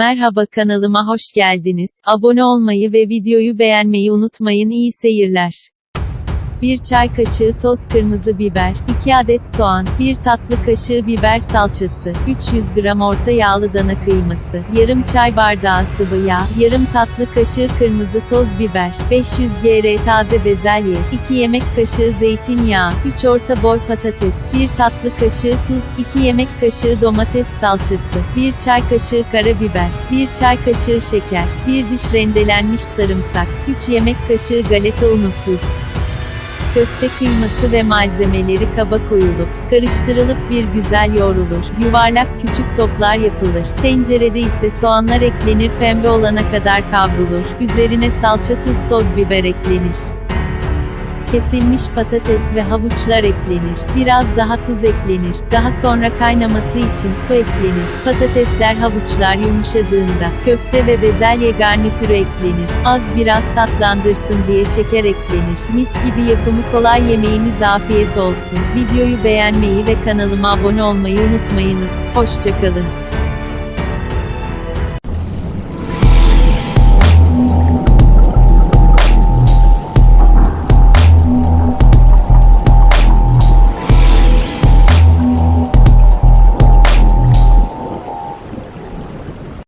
Merhaba kanalıma hoş geldiniz. Abone olmayı ve videoyu beğenmeyi unutmayın. İyi seyirler. 1 çay kaşığı toz kırmızı biber, 2 adet soğan, 1 tatlı kaşığı biber salçası, 300 gram orta yağlı dana kıyması, yarım çay bardağı sıvı yağ, yarım tatlı kaşığı kırmızı toz biber, 500 gr taze bezelye, 2 yemek kaşığı zeytinyağı, 3 orta boy patates, 1 tatlı kaşığı tuz, 2 yemek kaşığı domates salçası, 1 çay kaşığı karabiber, 1 çay kaşığı şeker, 1 diş rendelenmiş sarımsak, 3 yemek kaşığı galeta unu tuz. Köfte kıyması ve malzemeleri kaba koyulup, karıştırılıp bir güzel yoğrulur. Yuvarlak küçük toplar yapılır. Tencerede ise soğanlar eklenir pembe olana kadar kavrulur. Üzerine salça tuz toz biber eklenir. Kesilmiş patates ve havuçlar eklenir. Biraz daha tuz eklenir. Daha sonra kaynaması için su eklenir. Patatesler havuçlar yumuşadığında köfte ve bezelye garnitürü eklenir. Az biraz tatlandırsın diye şeker eklenir. Mis gibi yapımı kolay yemeğimiz afiyet olsun. Videoyu beğenmeyi ve kanalıma abone olmayı unutmayınız. Hoşçakalın.